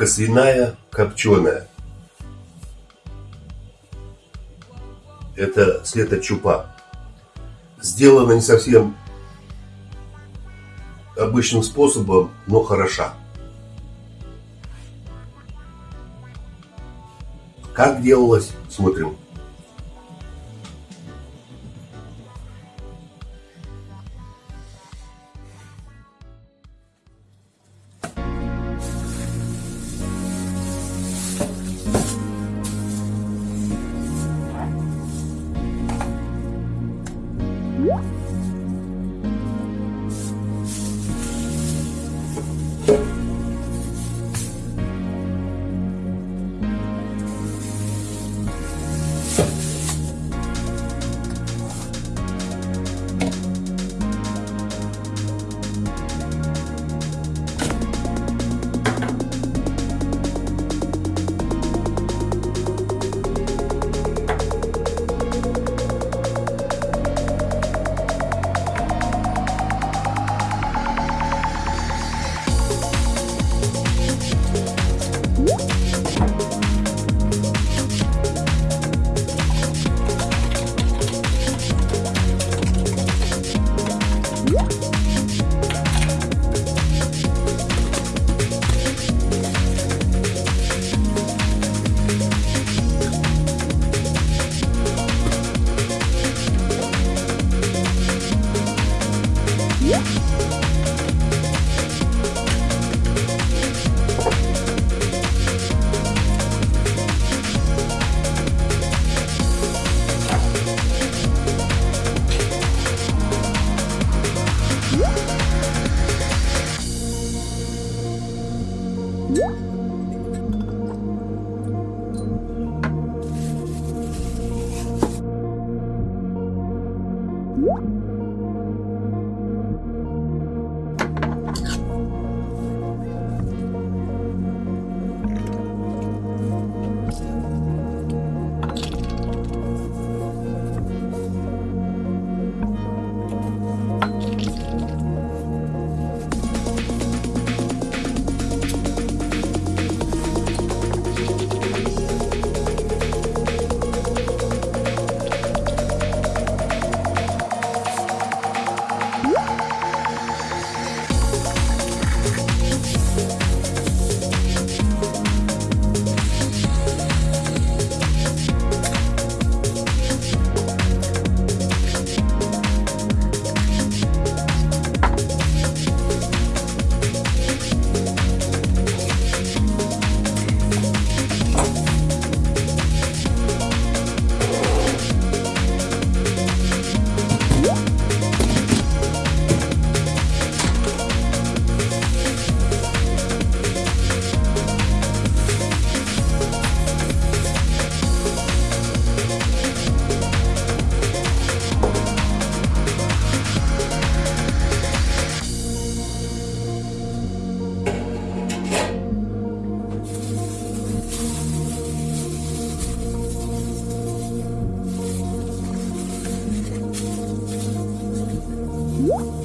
Грудка свиная копченая. Это слета чупа. Сделана не совсем обычным способом, но хороша. Как делалось, смотрим. Woo!